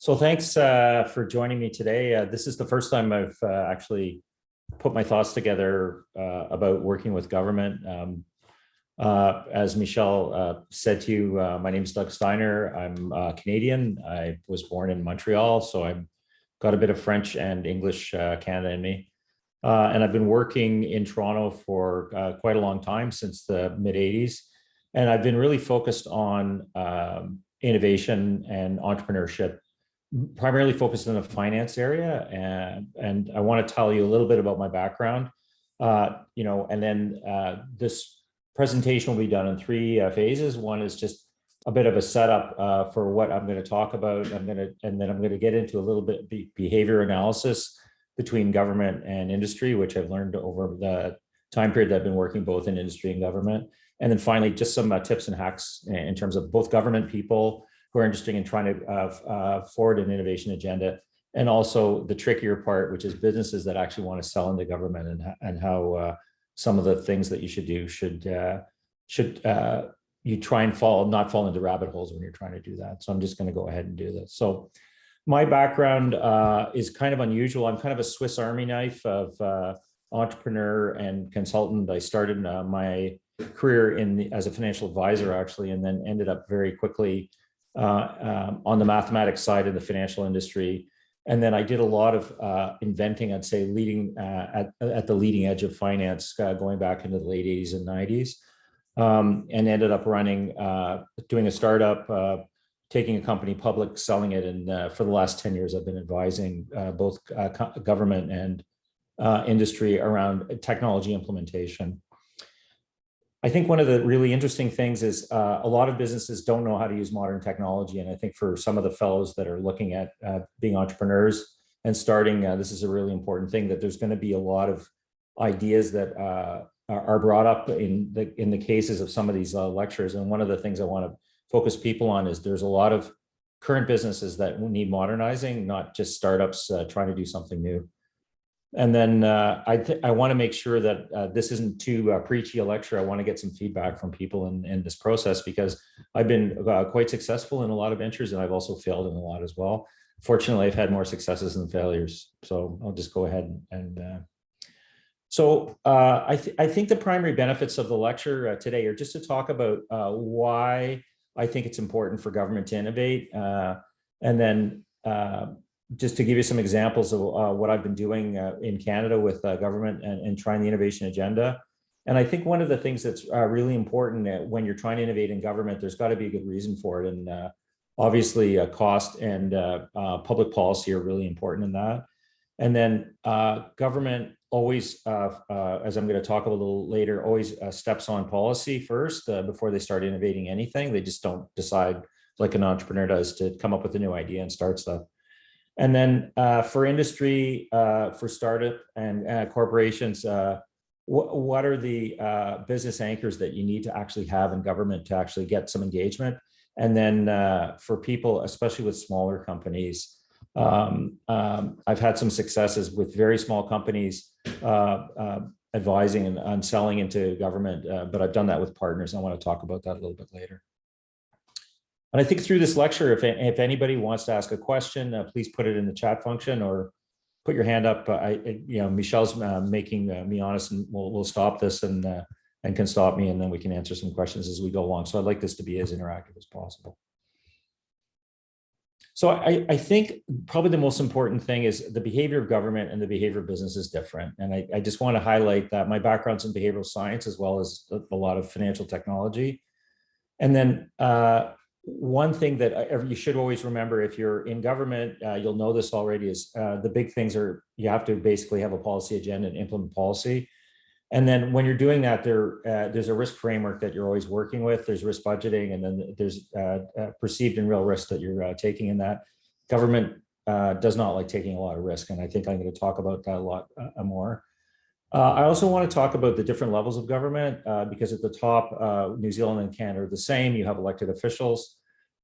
So thanks uh, for joining me today. Uh, this is the first time I've uh, actually put my thoughts together uh, about working with government. Um, uh, as Michelle uh, said to you, my name is Doug Steiner. I'm Canadian. I was born in Montreal, so I've got a bit of French and English Canada in me. and I've been working in Toronto for quite a long time, since the mid 80s. And I've been really focused on um, innovation and entrepreneurship primarily focused in the finance area. And, and I want to tell you a little bit about my background. Uh, you know, and then uh, this presentation will be done in three uh, phases. One is just a bit of a setup uh, for what I'm going to talk about. I'm going to, and then I'm going to get into a little bit behavior analysis between government and industry, which I've learned over the time period that I've been working both in industry and government. And then finally, just some uh, tips and hacks in terms of both government people, who are interested in trying to uh, uh, forward an innovation agenda. And also the trickier part, which is businesses that actually want to sell into government and, and how uh, some of the things that you should do should uh, should uh, you try and fall, not fall into rabbit holes when you're trying to do that. So I'm just going to go ahead and do this. So my background uh, is kind of unusual. I'm kind of a Swiss Army knife of entrepreneur and consultant. I started my career in the, as a financial advisor actually, and then ended up very quickly uh, um, on the mathematics side of the financial industry. And then I did a lot of uh, inventing, I'd say leading uh, at, at the leading edge of finance uh, going back into the late 80s and 90s. Um, and ended up running, uh, doing a startup, uh, taking a company public, selling it. And for the last 10 years, I've been advising both government and industry around technology implementation. I think one of the really interesting things is uh, a lot of businesses don't know how to use modern technology. And I think for some of the fellows that are looking at uh, being entrepreneurs and starting, uh, this is a really important thing that there's going to be a lot of ideas that uh, are brought up in the in the cases of some of these uh, lectures. And one of the things I want to focus people on is there's a lot of current businesses that need modernizing, not just startups uh, trying to do something new. And then uh, I, I want to make sure that uh, this isn't too uh, preachy a lecture. I want to get some feedback from people in, in this process because I've been uh, quite successful in a lot of ventures and I've also failed in a lot as well. Fortunately, I've had more successes than failures. So I'll just go ahead and, and uh, so uh, I, th I think the primary benefits of the lecture today are just to talk about why I think it's important for government to innovate and then just to give you some examples of uh, what I've been doing uh, in Canada with uh, government and, and, trying the innovation agenda. And I think one of the things that's uh, really important uh, when you're trying to innovate in government, there's got to be a good reason for it. And uh, obviously cost and public policy are really important in that. And then government always, as I'm going to talk a little later, always steps on policy first before they start innovating anything. They just don't decide like an entrepreneur does to come up with a new idea and start stuff. And then uh, for industry, uh, for startup and uh, corporations, uh, wh what are the uh, business anchors that you need to actually have in government to actually get some engagement? And then uh, for people, especially with smaller companies, um, um, I've had some successes with very small companies advising and, and, selling into government, but I've done that with partners. I want to talk about that a little bit later. And I think through this lecture, if, if anybody wants to ask a question, uh, please put it in the chat function or put your hand up. I, you know, Michelle's uh, making uh, me honest and we'll, we'll stop this and, uh, and can stop me and then we can answer some questions as we go along. So I'd like this to be as interactive as possible. So I, I think probably the most important thing is the behavior of government and the behavior of business is different. And I, I just want to highlight that my background's in behavioral science as well as a, a lot of financial technology. And then uh, one thing that uh, you should always remember if you're in government, uh, you'll know this already is uh, the big things are you have to basically have a policy agenda and implement policy. And then when you're doing that, there uh, there's a risk framework that you're always working with. There's risk budgeting, and then there's uh, uh, perceived and real risk that you're taking in that. Government does not like taking a lot of risk, and I think I'm going to talk about that a lot more. Uh, I also want to talk about the different levels of government uh, because at the top, uh, New Zealand and Canada are the same. You have elected officials.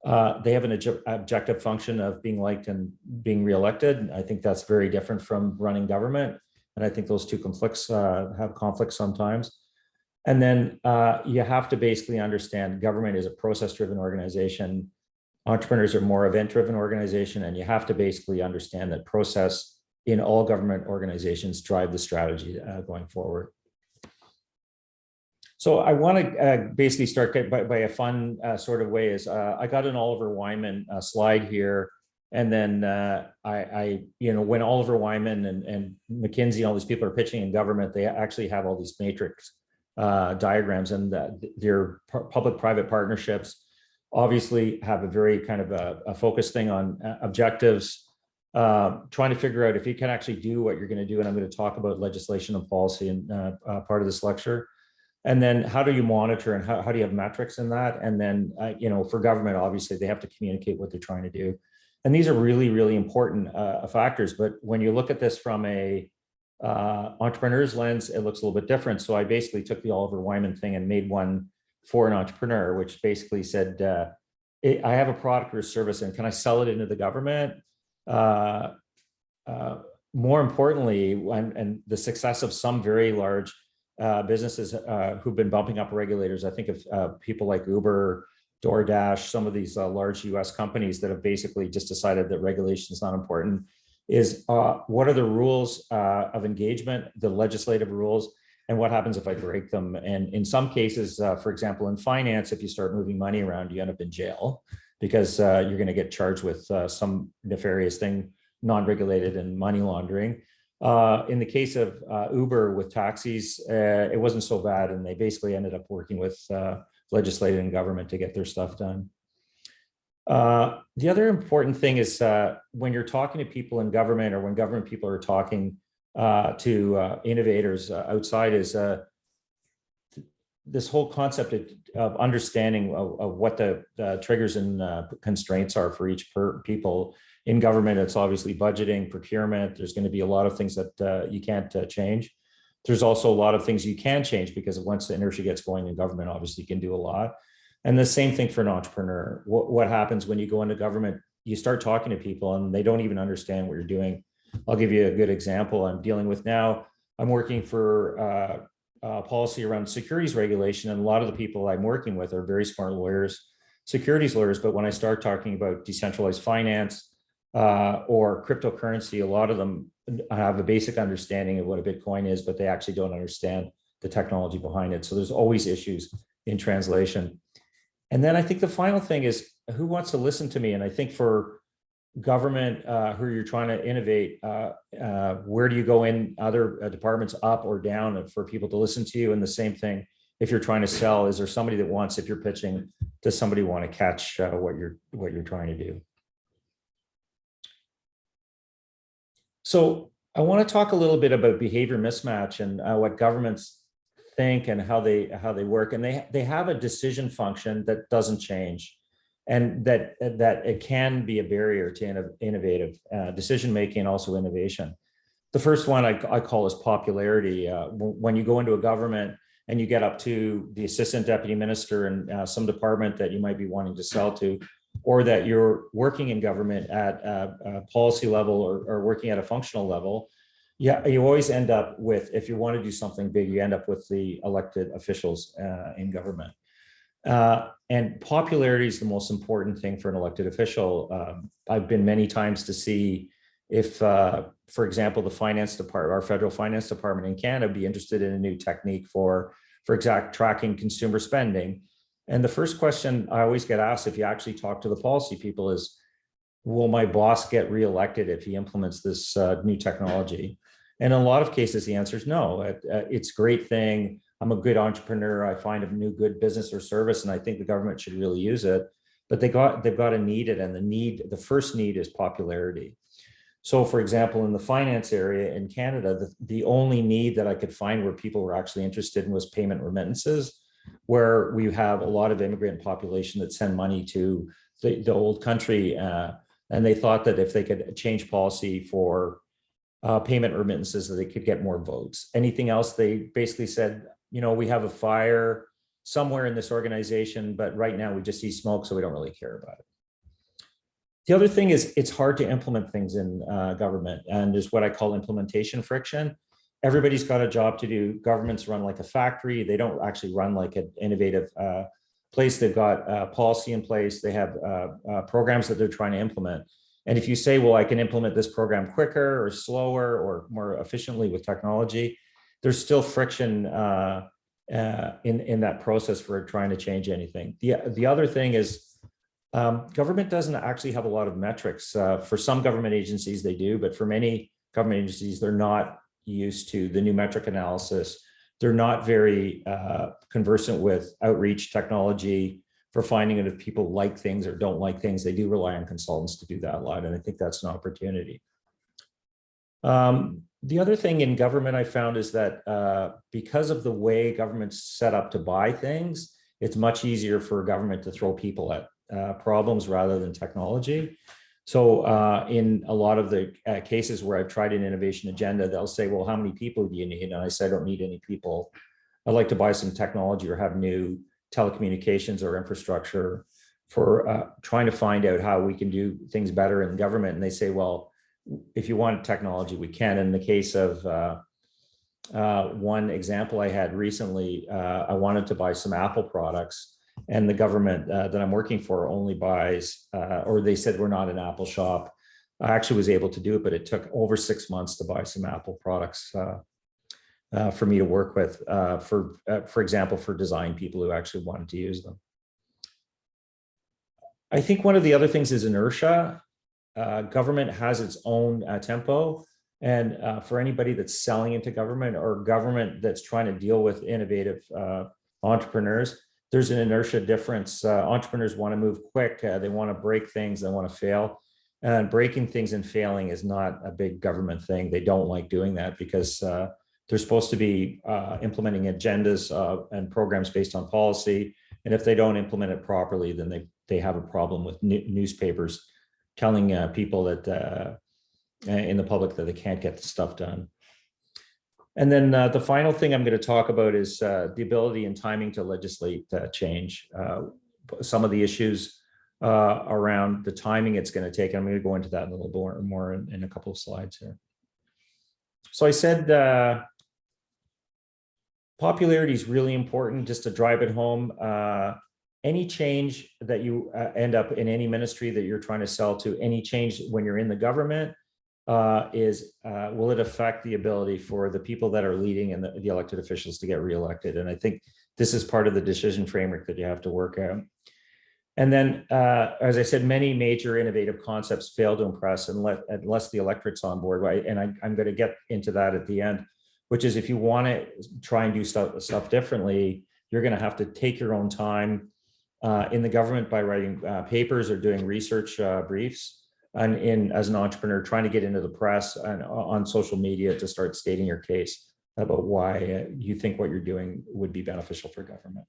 Uh, they have an objective function of being liked and being reelected. I think that's very different from running government. And I think those two conflicts uh, have conflicts sometimes. And then uh, you have to basically understand government is a process driven organization. Entrepreneurs are more event-driven organization, and you have to basically understand that process in all government organizations drive the strategy uh, going forward. So I want to uh, basically start by, by a fun uh, sort of way is uh, I got an Oliver Wyman uh, slide here. And then uh, I, I, you know, when Oliver Wyman and, and McKinsey and all these people are pitching in government, they actually have all these matrix diagrams and the, their public-private partnerships obviously have a very kind of a, a focused thing on objectives, uh, trying to figure out if you can actually do what you're going to do. And I'm going to talk about legislation and policy in uh, uh, part of this lecture. And then how do you monitor and how, how do you have metrics in that? And then, uh, you know, for government, obviously, they have to communicate what they're trying to do. And these are really, really important uh, factors. But when you look at this from a uh, entrepreneur's lens, it looks a little bit different. So I basically took the Oliver Wyman thing and made one for an entrepreneur, which basically said, I have a product or service and can I sell it into the government? Uh, uh, more importantly, when, and the success of some very large uh, businesses uh, who've been bumping up regulators. I think of uh, people like Uber, DoorDash, some of these large US companies that have basically just decided that regulation is not important is what are the rules of engagement, the legislative rules, and what happens if I break them? And in some cases, for example, in finance, if you start moving money around, you end up in jail because you're going to get charged with some nefarious thing, non-regulated and money laundering. Uh, in the case of uh, Uber with taxis, uh, it wasn't so bad, and they basically ended up working with uh, legislative and government to get their stuff done. Uh, the other important thing is uh, when you're talking to people in government or when government people are talking to innovators outside is this whole concept of, of understanding of, of, what the, triggers and constraints are for each per people in government, it's obviously budgeting, procurement. There's going to be a lot of things that uh, you can't uh, change. There's also a lot of things you can change because once the inertia gets going in government, obviously you can do a lot. And the same thing for an entrepreneur. What, what happens when you go into government, you start talking to people and they don't even understand what you're doing. I'll give you a good example I'm dealing with now. I'm working for uh, policy around securities regulation and a lot of the people I'm working with are very smart lawyers, securities lawyers. But when I start talking about decentralized finance, uh, or cryptocurrency, a lot of them have a basic understanding of what a Bitcoin is, but they actually don't understand the technology behind it. So there's always issues in translation. And then I think the final thing is who wants to listen to me? And I think for government uh, who you're trying to innovate, uh, uh, where do you go in other uh, departments up or down for people to listen to you? And the same thing, if you're trying to sell, is there somebody that wants, if you're pitching, does somebody want to catch uh, what you're what you're trying to do? So I want to talk a little bit about behavior mismatch and uh, what governments think and how they how they work. And they they have a decision function that doesn't change, and that that it can be a barrier to innovative uh, decision making and also innovation. The first one I, I call is popularity. Uh, when you go into a government and you get up to the assistant deputy minister and uh, some department that you might be wanting to sell to, or that you're working in government at a, a policy level or, or, working at a functional level, yeah, you always end up with, if you want to do something big, you end up with the elected officials uh, in government. Uh, and popularity is the most important thing for an elected official. Um, I've been many times to see if, uh, for example, the finance department, our federal finance department in Canada be interested in a new technique for, for exact tracking consumer spending. And the first question I always get asked if you actually talk to the policy people is, will my boss get reelected if he implements this uh, new technology? And in a lot of cases, the answer is no. It, uh, it's a great thing. I'm a good entrepreneur. I find a new good business or service, and I think the government should really use it. But they got they've got to need it, and the need the first need is popularity. So, for example, in the finance area in Canada, the, the only need that I could find where people were actually interested in was payment remittances where we have a lot of immigrant population that send money to the, the old country. Uh, and they thought that if they could change policy for uh, payment remittances, that they could get more votes. Anything else, they basically said, you know, we have a fire somewhere in this organization, but right now we just see smoke, so we don't really care about it. The other thing is it's hard to implement things in uh, government and is what I call implementation friction everybody's got a job to do. Governments run like a factory. They don't actually run like an innovative uh, place, they've got uh, policy in place, they have uh, uh, programs that they're trying to implement. And if you say, well, I can implement this program quicker or slower or more efficiently with technology, there's still friction uh, uh, in, in that process for trying to change anything. The, the other thing is um, government doesn't actually have a lot of metrics. Uh, for some government agencies, they do, but for many government agencies, they're not used to the new metric analysis. They're not very uh, conversant with outreach technology for finding out if people like things or don't like things. They do rely on consultants to do that a lot, and I think that's an opportunity. Um, the other thing in government I found is that uh, because of the way government's set up to buy things, it's much easier for government to throw people at uh, problems rather than technology. So uh, in a lot of the uh, cases where I've tried an innovation agenda, they'll say, well, how many people do you need? And I say, I don't need any people. I'd like to buy some technology or have new telecommunications or infrastructure for uh, trying to find out how we can do things better in government. And they say, well, if you want technology, we can. In the case of uh, uh, one example I had recently, uh, I wanted to buy some Apple products and the government uh, that I'm working for only buys, uh, or they said we're not an Apple shop. I actually was able to do it, but it took over six months to buy some Apple products for me to work with, for, for example, for design people who actually wanted to use them. I think one of the other things is inertia. Government has its own tempo. And for anybody that's selling into government or government that's trying to deal with innovative entrepreneurs, there's an inertia difference. Uh, entrepreneurs want to move quick. Uh, they want to break things. They want to fail. And breaking things and failing is not a big government thing. They don't like doing that because uh, they're supposed to be uh, implementing agendas uh, and programs based on policy. And if they don't implement it properly, then they, they have a problem with newspapers telling uh, people that in the public that they can't get the stuff done. And then uh, the final thing I'm going to talk about is uh, the ability and timing to legislate uh, change. Uh, some of the issues uh, around the timing it's going to take. I'm going to go into that a little more, more in, in a couple of slides here. So I said uh, popularity is really important just to drive it home. Any change that you end up in any ministry that you're trying to sell to, any change when you're in the government, uh, is uh, will it affect the ability for the people that are leading and the, the, elected officials to get reelected? And I think this is part of the decision framework that you have to work out. And then, uh, as I said, many major innovative concepts fail to impress unless, unless the electorate's on board. Right? And I, am going to get into that at the end, which is if you want to try and do stuff, stuff differently, you're going to have to take your own time uh, in the government by writing uh, papers or doing research uh, briefs and in as an entrepreneur trying to get into the press and on social media to start stating your case about why uh, you think what you're doing would be beneficial for government.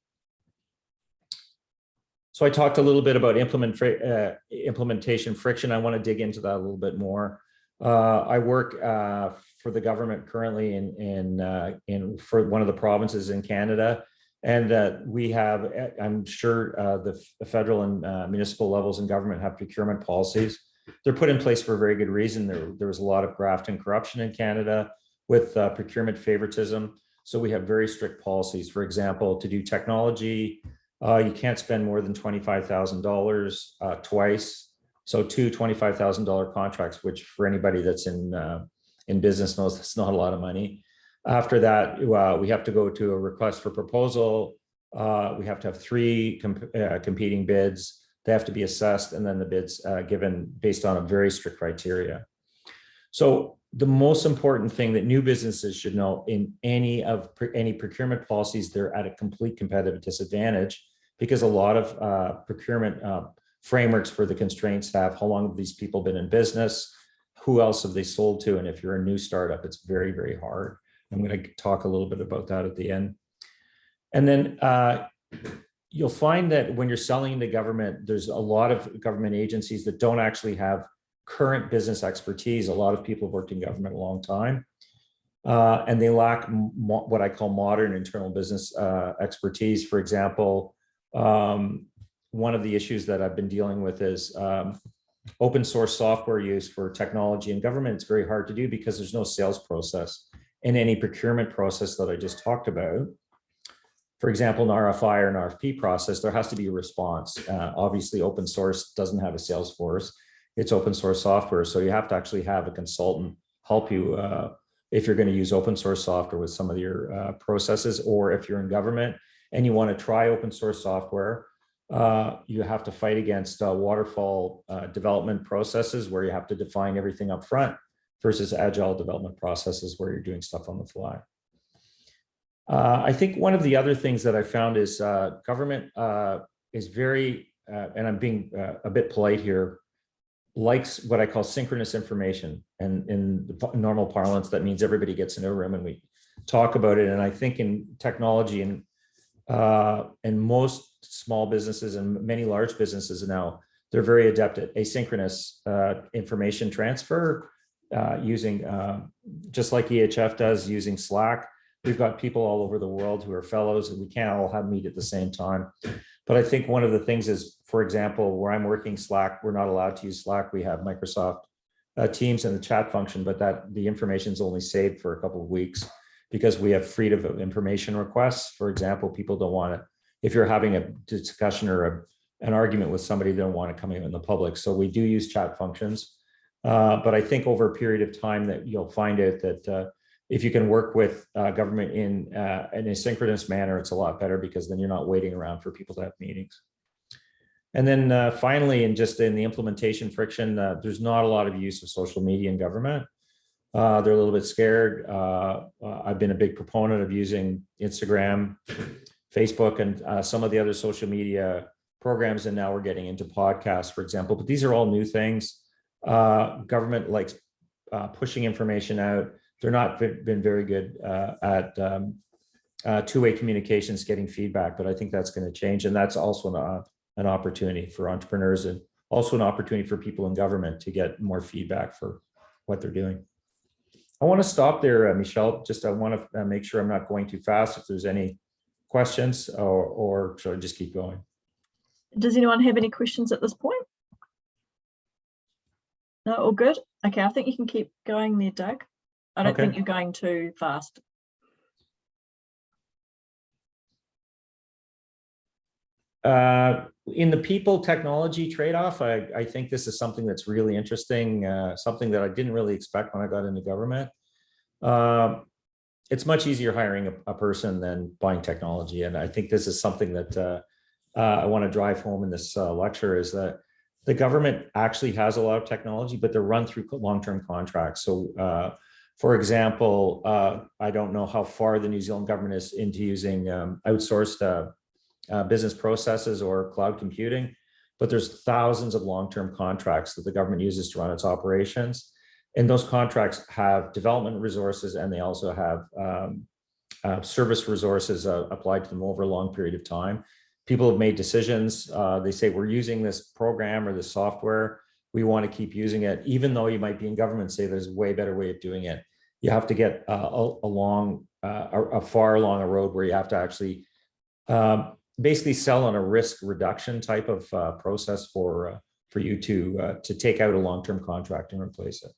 So I talked a little bit about implement, uh, implementation friction. I want to dig into that a little bit more. Uh, I work uh, for the government currently in in uh, in for one of the provinces in Canada, and uh, we have. I'm sure the, the, federal and municipal levels in government have procurement policies they're put in place for a very good reason. There, there was a lot of graft and corruption in Canada with uh, procurement favoritism. So we have very strict policies. For example, to do technology, uh, you can't spend more than $25,000 uh, twice. So two $25,000 contracts, which for anybody that's in, uh, in business knows that's not a lot of money. After that, uh, we have to go to a request for proposal. Uh, we have to have three comp competing bids they have to be assessed and then the bids uh, given based on a very strict criteria. So the most important thing that new businesses should know in any of any procurement policies, they're at a complete competitive disadvantage because a lot of uh, procurement uh, frameworks for the constraints have how long have these people been in business, who else have they sold to, and if you're a new startup, it's very, very hard. I'm going to talk a little bit about that at the end. And then uh, you'll find that when you're selling to government, there's a lot of government agencies that don't actually have current business expertise. A lot of people have worked in government a long time. Uh, and they lack what I call modern internal business uh, expertise. For example, um, one of the issues that I've been dealing with is um, open source software use for technology and government. It's very hard to do because there's no sales process in any procurement process that I just talked about. for example, an RFI or an RFP process, there has to be a response. Uh, obviously, open source doesn't have a sales force. It's open source software. So you have to actually have a consultant help you uh, if you're going to use open source software with some of your uh, processes, or if you're in government and you want to try open source software, uh, you have to fight against uh, waterfall uh, development processes where you have to define everything up front versus agile development processes where you're doing stuff on the fly. Uh, I think one of the other things that I found is uh, government uh, is very, uh, and I'm being uh, a bit polite here, likes what I call synchronous information. And in normal parlance, that means everybody gets in a room and we talk about it. And I think in technology and uh, and most small businesses and many large businesses now, they're very adept at asynchronous information transfer using, just like EHF does, using Slack We've got people all over the world who are fellows and we can't all have meet at the same time. But I think one of the things is, for example, where I'm working Slack, we're not allowed to use Slack. We have Microsoft uh, Teams and the chat function, but that the information is only saved for a couple of weeks because we have freedom of information requests. For example, people don't want to, if you're having a discussion or a, an argument with somebody, they don't want to come in the public. So we do use chat functions. Uh, but I think over a period of time that you'll find out that uh, if you can work with uh, government in an asynchronous manner, it's a lot better because then you're not waiting around for people to have meetings. And then uh, finally, and just in the implementation friction, uh, there's not a lot of use of social media in government. Uh, they're a little bit scared. I've been a big proponent of using Instagram, Facebook, and some of the other social media programs. And now we're getting into podcasts, for example. But these are all new things. Government likes uh, pushing information out they're not been very good uh, at um, uh, two-way communications, getting feedback, but I think that's going to change. And that's also an, uh, an opportunity for entrepreneurs and also an opportunity for people in government to get more feedback for what they're doing. I want to stop there, uh, Michelle. Just I want to uh, make sure I'm not going too fast. If there's any questions or, or should I just keep going? Does anyone have any questions at this point? No, all good. Okay, I think you can keep going there, Doug. I don't Okay. think you're going too fast. Uh, in the people technology trade-off, I, I think this is something that's really interesting, uh, something that I didn't really expect when I got into government. Um, it's much easier hiring a, a person than buying technology. And I think this is something that uh, uh, I want to drive home in this uh, lecture is that the government actually has a lot of technology, but they're run through long-term contracts. So uh, for example, uh, I don't know how far the New Zealand government is into using um, outsourced uh, uh, business processes or cloud computing, but there's thousands of long-term contracts that the government uses to run its operations. And those contracts have development resources and they also have um, uh, service resources uh, applied to them over a long period of time. People have made decisions. Uh, they say, we're using this program or this software. We want to keep using it, even though you might be in government, say there's a way better way of doing it you have to get uh, along uh, a, a, far along a road where you have to actually um, basically sell on a risk reduction type of uh, process for uh, for you to uh, to take out a long-term contract and replace it.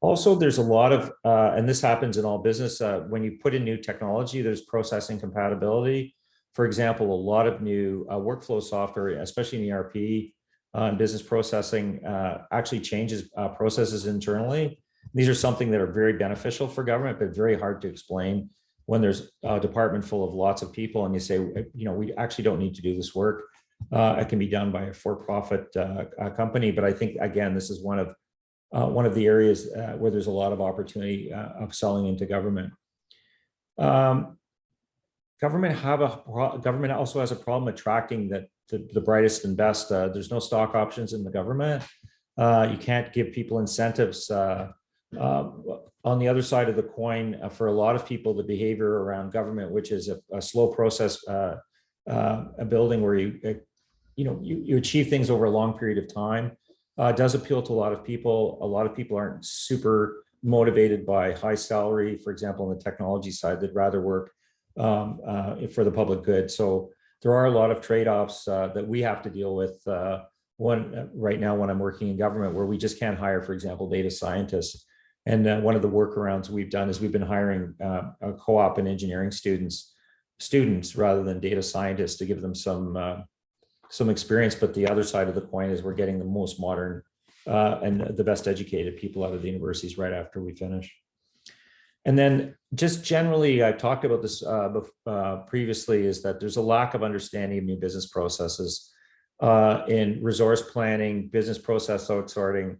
Also, there's a lot of, uh, and this happens in all business, when you put in new technology, there's processing compatibility. For example, a lot of new workflow software, especially in ERP and business processing, actually changes processes internally these are something that are very beneficial for government, but very hard to explain when there's a department full of lots of people and you say, you know, we actually don't need to do this work. Uh, it can be done by a for-profit uh, company. But I think, again, this is one of uh, one of the areas uh, where there's a lot of opportunity uh, of selling into government. Um, government have a government also has a problem attracting the, the, the brightest and best. Uh, there's no stock options in the government. you can't give people incentives uh, on the other side of the coin, uh, for a lot of people, the behavior around government, which is a, a slow process, uh, uh a building where you, uh, you know, you, you achieve things over a long period of time, uh, does appeal to a lot of people. A lot of people aren't super motivated by high salary, for example, on the technology side, they'd rather work um, uh, for the public good. So there are a lot of trade-offs uh, that we have to deal with Uh, one right now when I'm working in government where we just can't hire, for example, data scientists and uh, one of the workarounds we've done is we've been hiring uh, co-op and engineering students students rather than data scientists to give them some uh, some experience. But the other side of the coin is we're getting the most modern uh, and the best educated people out of the universities right after we finish. And then just generally, I've talked about this uh, uh, previously, is that there's a lack of understanding of new business processes uh, in resource planning, business process outsourcing,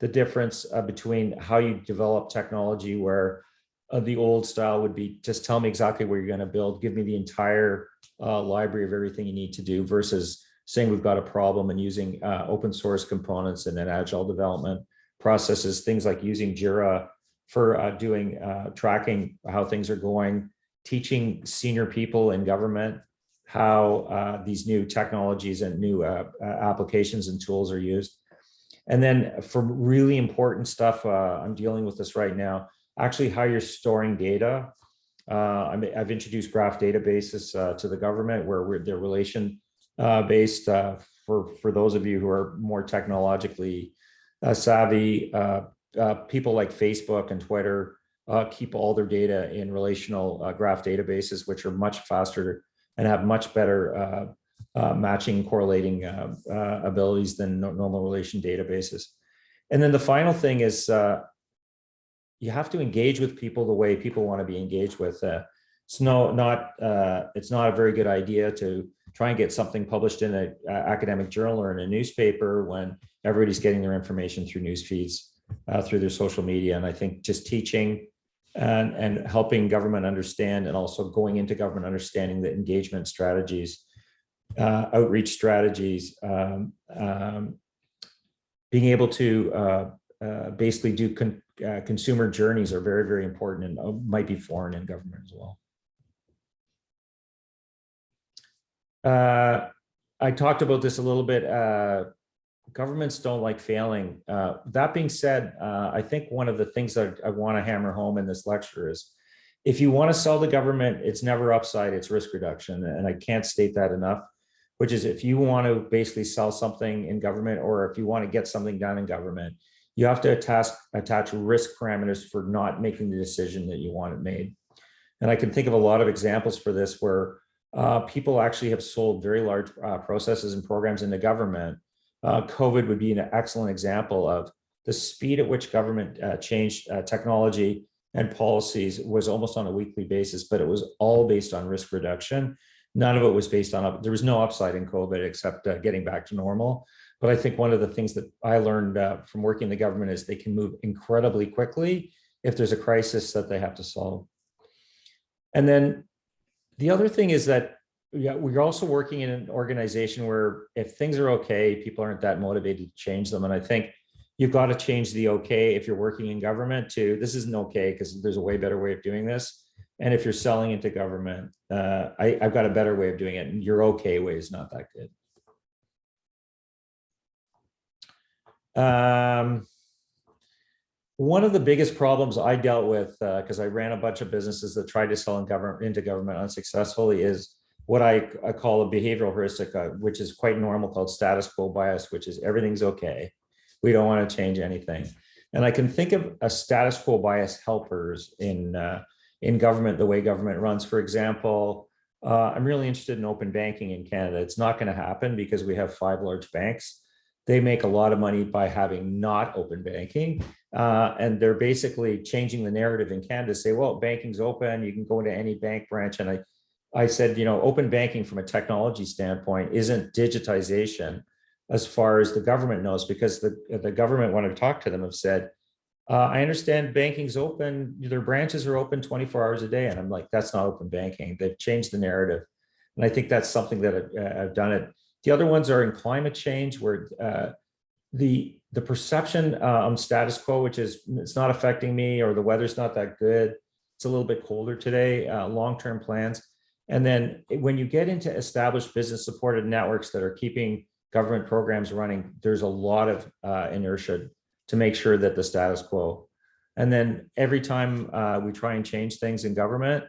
the difference uh, between how you develop technology where uh, the old style would be just tell me exactly where you're going to build, give me the entire uh, library of everything you need to do versus saying we've got a problem and using open source components and then agile development processes, things like using Jira for uh, doing uh, tracking how things are going, teaching senior people in government how uh, these new technologies and new uh, applications and tools are used. And then for really important stuff, uh, I'm dealing with this right now, actually how you're storing data. Uh, I I've introduced graph databases to the government where they're relation based for, for those of you who are more technologically savvy. Uh, people like Facebook and Twitter uh, keep all their data in relational uh, graph databases, which are much faster and have much better uh, uh, matching correlating uh, abilities than normal relation databases. And then the final thing is you have to engage with people the way people want to be engaged with. It's no, not, it's not a very good idea to try and get something published in an academic journal or in a newspaper when everybody's getting their information through news feeds, uh, through their social media. And I think just teaching and, and helping government understand and also going into government understanding the engagement strategies, uh, outreach strategies, um, um, being able to uh, uh, basically do con- uh, consumer journeys are very, very important and uh, might be foreign in government as well. Uh, I talked about this a little bit. Governments don't like failing. Uh, that being said, uh, I think one of the things that I want to hammer home in this lecture is if you want to sell the government, it's never upside, it's risk reduction. And I can't state that enough, which is if you want to basically sell something in government or if you want to get something done in government, you have to attach, attach risk parameters for not making the decision that you want it made. And I can think of a lot of examples for this where uh, people actually have sold very large uh, processes and programs into government uh, COVID would be an excellent example of the speed at which government uh, changed uh, technology and policies was almost on a weekly basis, but it was all based on risk reduction. None of it was based on, up- there was no upside in COVID except uh, getting back to normal. But I think one of the things that I learned uh, from working in the government is they can move incredibly quickly if there's a crisis that they have to solve. And then the other thing is that yeah, we're also working in an organization where if things are okay, people aren't that motivated to change them. And I think you've got to change the okay if you're working in government to this isn't okay because there's a way better way of doing this. And if you're selling into government, uh, I, I've got a better way of doing it. And your okay way is not that good. Um, one of the biggest problems I dealt with, because I ran a bunch of businesses that tried to sell in government into government unsuccessfully, is what I, I call a behavioral heuristic, uh, which is quite normal, called status quo bias, which is everything's okay. We don't want to change anything. And I can think of a status quo bias helpers in uh, in government, the way government runs. For example, uh, I'm really interested in open banking in Canada. It's not going to happen because we have five large banks. They make a lot of money by having not open banking. Uh, and they're basically changing the narrative in Canada, say, well, banking's open, you can go into any bank branch. And I, I said, you know, open banking from a technology standpoint isn't digitization as far as the government knows, because the, the government, when I talked to them, have said, uh, I understand banking's open, their branches are open 24 hours a day. And I'm like, that's not open banking. They've changed the narrative. And I think that's something that I've, I've done it. The other ones are in climate change where uh, the, the perception uh, on status quo, which is it's not affecting me or the weather's not that good. It's a little bit colder today, uh, long-term plans. And then when you get into established business supported networks that are keeping government programs running, there's a lot of uh, inertia to make sure that the status quo. And then every time uh, we try and change things in government,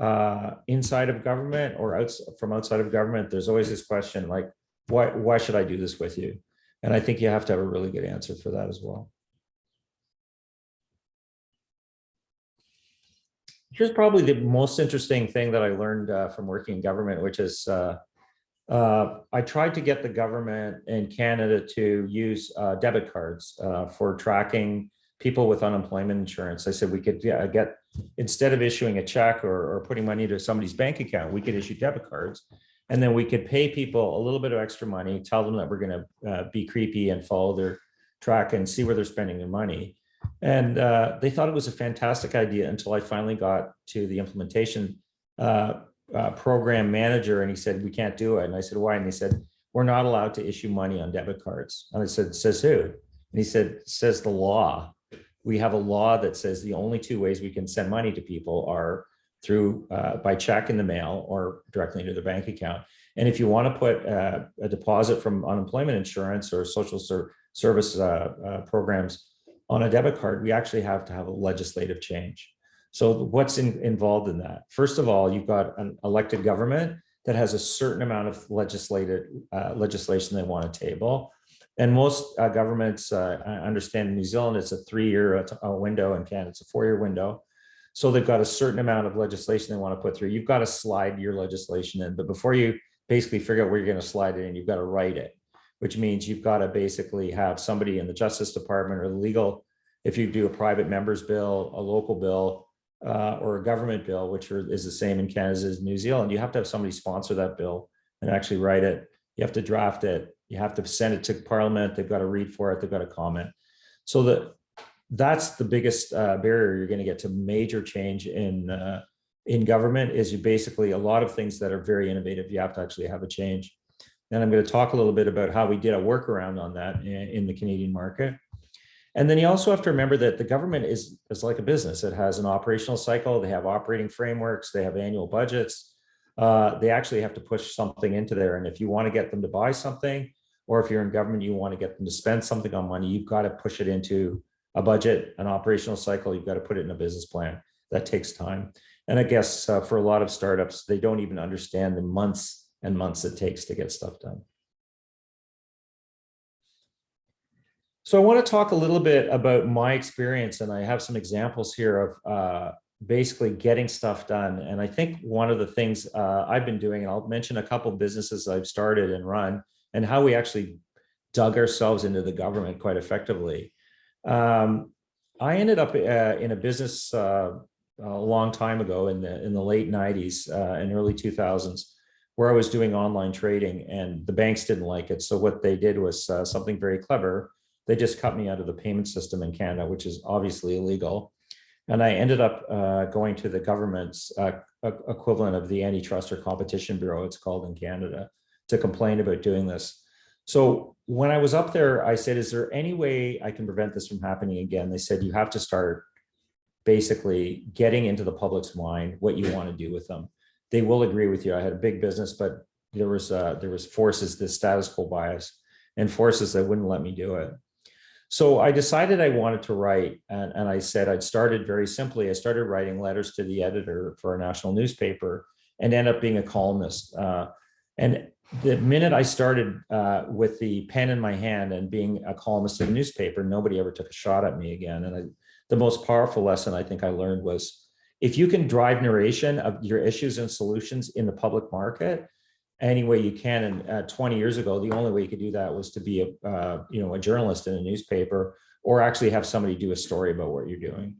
uh, inside of government or from outside of government, there's always this question like, why, why should I do this with you? And I think you have to have a really good answer for that as well. Here's probably the most interesting thing that I learned uh, from working in government, which is uh, uh, I tried to get the government in Canada to use uh, debit cards uh, for tracking people with unemployment insurance. I said we could yeah, get instead of issuing a check or, or putting money to somebody's bank account, we could issue debit cards. And then we could pay people a little bit of extra money, tell them that we're going to uh, be creepy and follow their track and see where they're spending their money. And uh, they thought it was a fantastic idea until I finally got to the implementation uh, uh, program manager and he said, we can't do it. And I said, why? And he said, we're not allowed to issue money on debit cards. And I said, says who? And he said, says the law. We have a law that says the only two ways we can send money to people are through uh, by check in the mail or directly into their bank account. And if you want to put uh, a deposit from unemployment insurance or social ser service uh, programs on a debit card, we actually have to have a legislative change. So what's in, involved in that? First of all, you've got an elected government that has a certain amount of legislated uh, legislation they want to table. And most uh, governments, uh, I understand in New Zealand, it's a three-year uh, window, in Canada, it's a four-year window. So they've got a certain amount of legislation they want to put through. You've got to slide your legislation in, but before you basically figure out where you're going to slide it in, you've got to write it, which means you've got to basically have somebody in the Justice Department or the legal, if you do a private member's bill, a local bill, uh, or a government bill, which are, is the same in Canada as New Zealand, you have to have somebody sponsor that bill and actually write it. You have to draft it. You have to send it to Parliament. They've got to read for it. They've got to comment. So the that's the biggest uh, barrier you're going to get to major change in uh, in government is you basically a lot of things that are very innovative. You have to actually have a change. And I'm going to talk a little bit about how we did a workaround on that in, the Canadian market. And then you also have to remember that the government is, is like a business. It has an operational cycle. They have operating frameworks. They have annual budgets. Uh, they actually have to push something into there. And if you want to get them to buy something, or if you're in government, you want to get them to spend something on money, you've got to push it into a budget, an operational cycle, you've got to put it in a business plan. That takes time. And I guess uh, for a lot of startups, they don't even understand the months and months it takes to get stuff done. So I want to talk a little bit about my experience, and I have some examples here of uh, basically getting stuff done. And I think one of the things uh, I've been doing, and I'll mention a couple of businesses I've started and run, and how we actually dug ourselves into the government quite effectively. Um, I ended up uh, in a business uh, a long time ago in the in the late 90s uh, and early 2000s where I was doing online trading and the banks didn't like it. So what they did was uh, something very clever. They just cut me out of the payment system in Canada, which is obviously illegal. And I ended up uh, going to the government's uh, equivalent of the Antitrust or Competition Bureau, it's called in Canada, to complain about doing this. So when I was up there, I said, is there any way I can prevent this from happening again? They said, you have to start basically getting into the public's mind what you want to do with them. They will agree with you. I had a big business, but there was uh, there was forces, the status quo bias and forces that wouldn't let me do it. So I decided I wanted to write and, and I said I'd started very simply. I started writing letters to the editor for a national newspaper and end up being a columnist. Uh, and the minute I started uh, with the pen in my hand and being a columnist in a newspaper, nobody ever took a shot at me again. And I, the most powerful lesson I think I learned was if you can drive narration of your issues and solutions in the public market any way you can. And uh, 20 years ago, the only way you could do that was to be a, uh, you know, a journalist in a newspaper or actually have somebody do a story about what you're doing.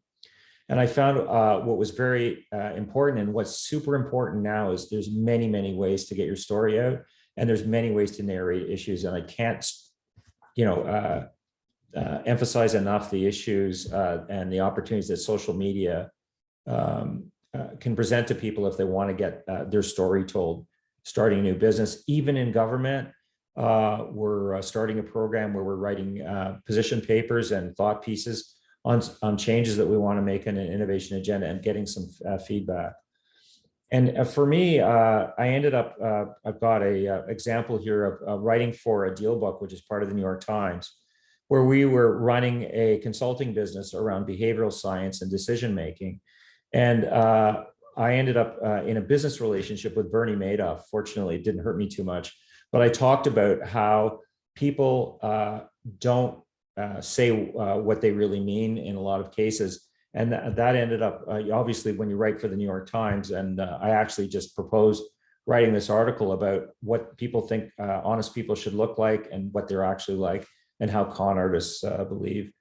And I found uh, what was very uh, important and what's super important now is there's many, many ways to get your story out and there's many ways to narrate issues. And I can't, you know, uh, uh, emphasize enough the issues and the opportunities that social media um, uh, can present to people if they want to get uh, their story told, starting a new business, even in government. Uh, we're uh, starting a program where we're writing position papers and thought pieces on, on changes that we want to make in an innovation agenda and getting some feedback. And for me, uh, I ended up, uh, I've got a uh, example here of writing for a DealBook, which is part of the New York Times, where we were running a consulting business around behavioral science and decision-making. And uh, I ended up uh, in a business relationship with Bernie Madoff. Fortunately, it didn't hurt me too much, but I talked about how people uh, don't say what they really mean in a lot of cases And that, that ended up, uh, obviously, when you write for the New York Times, and uh, I actually just proposed writing this article about what people think uh, honest people should look like and what they're actually like and how con artists uh, believe.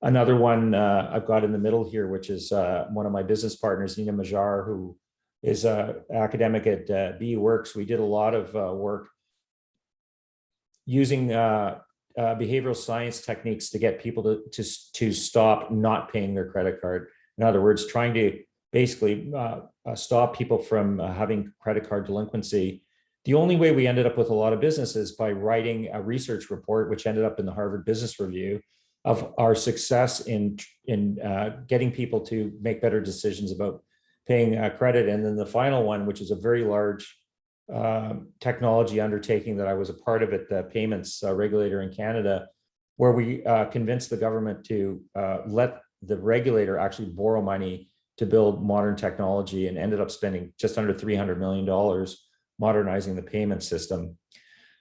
Another one uh, I've got in the middle here, which is uh, one of my business partners, Nina Mazar, who is an academic at uh, Works. We did a lot of uh, work using uh, uh, behavioral science techniques to get people to, to, to stop not paying their credit card. In other words, trying to basically uh, uh, stop people from uh, having credit card delinquency. The only way we ended up with a lot of businesses by writing a research report, which ended up in the Harvard Business Review, of our success in, in uh, getting people to make better decisions about paying uh, credit. And then the final one, which is a very large um, technology undertaking that I was a part of at the payments uh, regulator in Canada, where we uh, convinced the government to uh, let the regulator actually borrow money to build modern technology and ended up spending just under $300 million modernizing the payment system.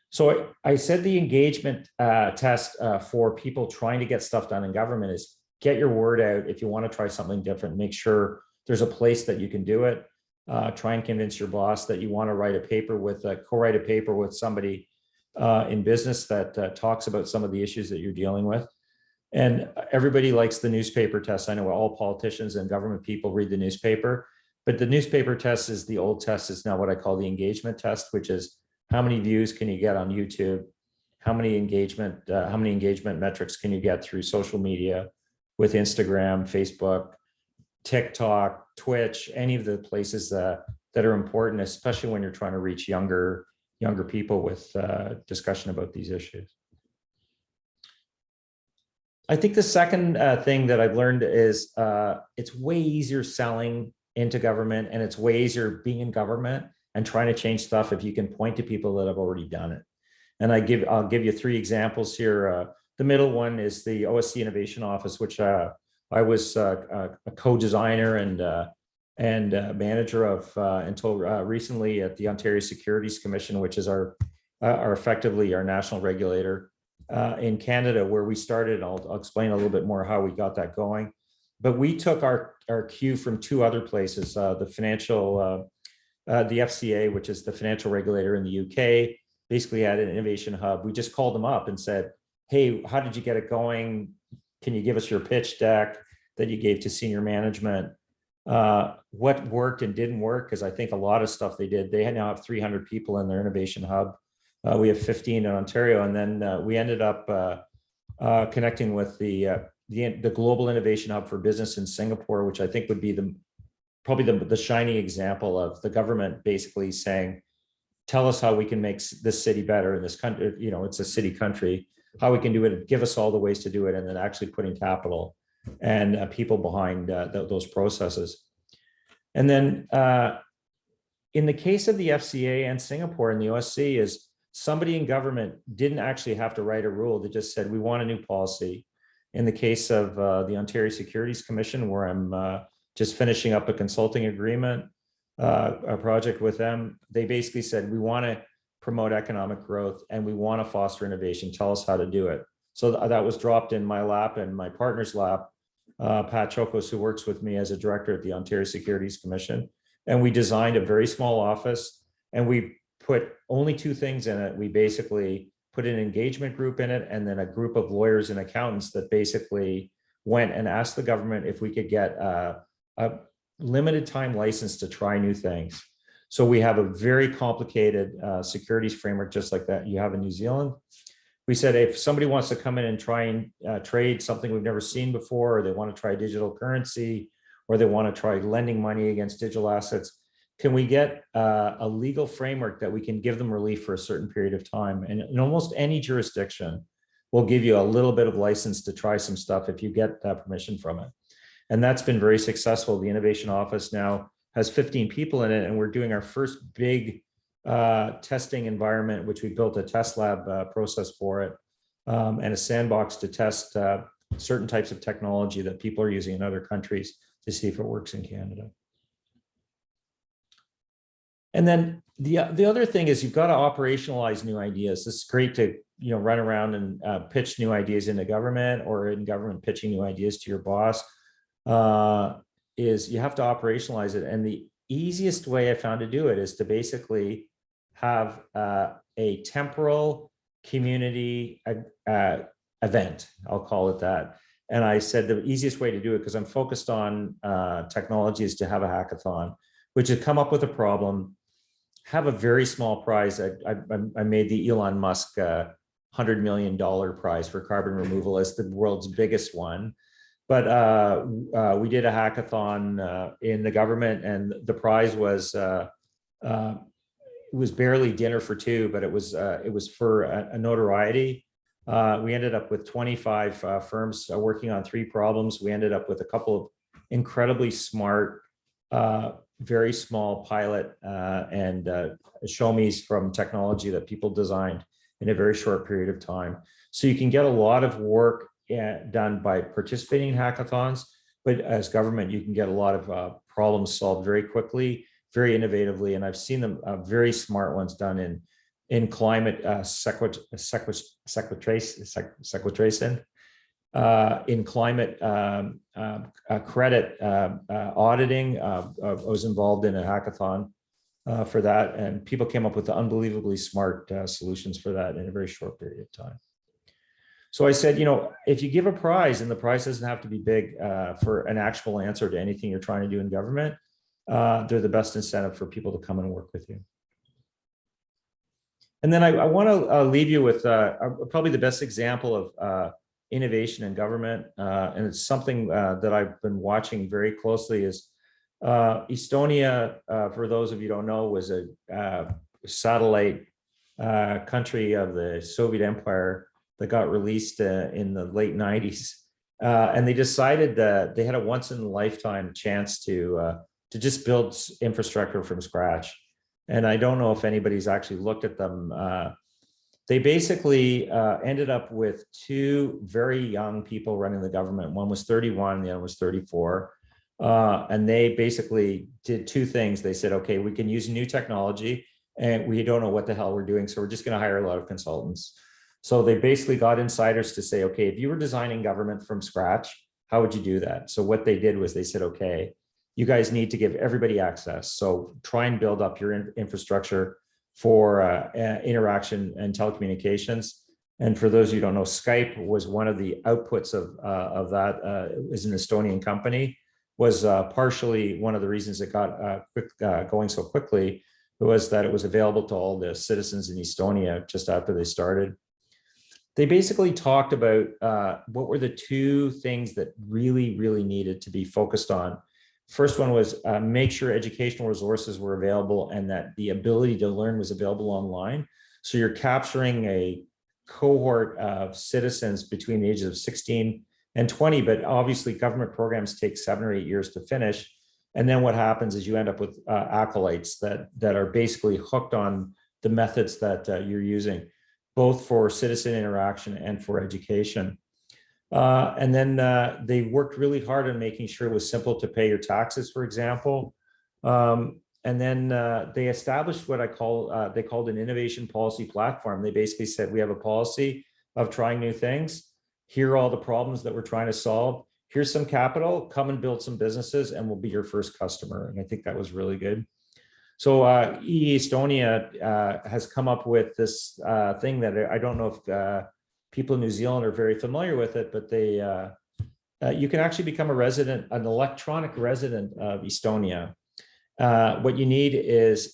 So I, said the engagement uh, test uh, for people trying to get stuff done in government is get your word out. If you want to try something different, make sure there's a place that you can do it. Uh, try and convince your boss that you want to write a paper with, uh, co-write a paper with somebody uh, in business that uh, talks about some of the issues that you're dealing with. And everybody likes the newspaper test. I know all politicians and government people read the newspaper, but the newspaper test is the old test It's now what I call the engagement test, which is how many views can you get on YouTube? How many engagement, uh, how many engagement metrics can you get through social media with Instagram, Facebook, TikTok, Twitch, any of the places that, that are important, especially when you're trying to reach younger, younger people with uh, discussion about these issues. I think the second uh, thing that I've learned is uh, it's way easier selling into government and it's way easier being in government and trying to change stuff if you can point to people that have already done it. And I give, I'll give you three examples here. Uh, the middle one is the OSC Innovation Office, which uh, I was uh, a co-designer and uh, and uh, manager of uh, until uh, recently at the Ontario Securities Commission, which is our our effectively our national regulator in Canada, where we started. I'll, I'll explain a little bit more how we got that going. But we took our our cue from two other places: the financial, the FCA, which is the financial regulator in the UK, basically had an innovation hub. We just called them up and said, "Hey, how did you get it going? can you give us your pitch deck that you gave to senior management? Uh, what worked and didn't work? Because I think a lot of stuff they did, they had now have 300 people in their innovation hub. Uh, we have 15 in Ontario, and then uh, we ended up uh, uh, connecting with the, uh, the the global innovation hub for business in Singapore, which I think would be the probably the, the shining example of the government basically saying, tell us how we can make this city better in this country. You know, it's a city country how we can do it, give us all the ways to do it, and then actually putting capital and uh, people behind uh, th those processes. And then uh, in the case of the FCA and Singapore and the OSC is somebody in government didn't actually have to write a rule. They just said, we want a new policy. In the case of uh, the Ontario Securities Commission, where I'm uh, just finishing up a consulting agreement, uh, a project with them, they basically said, we want to promote economic growth, and we want to foster innovation. Tell us how to do it. So that was dropped in my lap and my partner's lap, uh, Pat Chokos, who works with me as a director at the Ontario Securities Commission. And we designed a very small office and we put only two things in it. We basically put an engagement group in it and then a group of lawyers and accountants that basically went and asked the government if we could get a, a limited time license to try new things. So we have a very complicated uh, securities framework, just like that you have in New Zealand. We said if somebody wants to come in and try and uh, trade something we've never seen before, or they want to try digital currency, or they want to try lending money against digital assets, can we get uh, a legal framework that we can give them relief for a certain period of time? And in almost any jurisdiction, we'll give you a little bit of license to try some stuff if you get that permission from it. And that's been very successful. The innovation office now has 15 people in it, and we're doing our first big uh, testing environment, which we built a test lab uh, process for it, um, and a sandbox to test uh, certain types of technology that people are using in other countries to see if it works in Canada. And then the, the other thing is you've got to operationalize new ideas. It's great to you know run around and uh, pitch new ideas into government or in government pitching new ideas to your boss. Uh, is you have to operationalize it. And the easiest way I found to do it is to basically have uh, a temporal community uh, uh, event, I'll call it that. And I said the easiest way to do it, because I'm focused on uh, technology, is to have a hackathon, which is come up with a problem, have a very small prize. I, I, I made the Elon Musk uh, $100 million prize for carbon removal as the world's biggest one. But uh, uh, we did a hackathon uh, in the government and the prize was uh, uh, was barely dinner for two, but it was uh, it was for a, a notoriety. We ended up with 25 uh, firms working on three problems. We ended up with a couple of incredibly smart, very small pilot and uh, show me's from technology that people designed in a very short period of time. So you can get a lot of work done by participating in hackathons, but as government, you can get a lot of uh, problems solved very quickly, very innovatively, and I've seen them uh, very smart ones done in in climate uh, sequitration, sequitration, uh, in climate um, um, uh, credit uh, uh, auditing. Uh, I was involved in a hackathon uh, for that, and people came up with unbelievably smart uh, solutions for that in a very short period of time. So I said, you know, if you give a prize and the prize doesn't have to be big uh, for an actual answer to anything you're trying to do in government, uh, they're the best incentive for people to come and work with you. And then I, I want to uh, leave you with uh, probably the best example of uh, innovation in government, uh, and it's something that I've been watching very closely. Is Estonia, for those of you don't know, was a satellite country of the Soviet Empire that got released uh, in the late 90s. Uh, and they decided that they had a once in a lifetime chance to uh, to just build infrastructure from scratch. And I don't know if anybody's actually looked at them. Uh, they basically uh, ended up with two very young people running the government. One was 31, the other was 34. Uh, and they basically did two things. They said, okay, we can use new technology and we don't know what the hell we're doing. So we're just going to hire a lot of consultants. So they basically got insiders to say, okay, if you were designing government from scratch, how would you do that? So what they did was they said, okay, you guys need to give everybody access. So try and build up your in- infrastructure for uh, interaction and telecommunications. And for those of you who don't know, Skype was one of the outputs of, uh, of that, uh, is an Estonian company, was uh, partially one of the reasons it got uh, quick, going so quickly was that it was available to all the citizens in Estonia just after they started. They basically talked about uh, what were the two things that really, really needed to be focused on First one was uh, make sure educational resources were available and that the ability to learn was available online. So you're capturing a cohort of citizens between the ages of 16 and 20, but obviously government programs take seven or eight years to finish. And then what happens is you end up with uh, acolytes that, that are basically hooked on the methods that uh, you're using, both for citizen interaction and for education. Uh, and then uh, they worked really hard on making sure it was simple to pay your taxes, for example. Um, and then uh, they established what I call, uh, they called an innovation policy platform. They basically said, we have a policy of trying new things. Here are all the problems that we're trying to solve. Here's some capital, come and build some businesses and we'll be your first customer. And I think that was really good. So uh, e-Estonia uh, has come up with this uh, thing that I don't know if uh, people in New Zealand are very familiar with it, but they uh, uh, you can actually become a resident, an electronic resident of Estonia. What you need is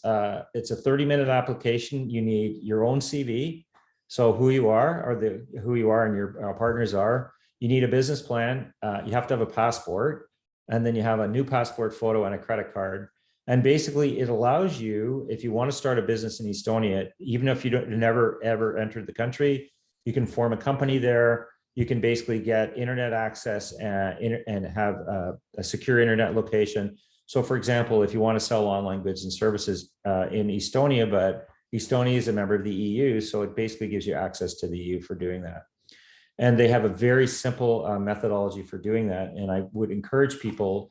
it's a 30 minute application. You need your own CV. So who you are, or the who you are and your partners are. You need a business plan. You have to have a passport, and then you have a new passport photo and a credit card. And basically, it allows you, if you want to start a business in Estonia, even if you don't never ever entered the country, you can form a company there. You can basically get internet access and, and have a, a secure internet location. So for example, if you want to sell online goods and services uh, in Estonia, but Estonia is a member of the EU, so it basically gives you access to the EU for doing that. And they have a very simple uh, methodology for doing that. And I would encourage people,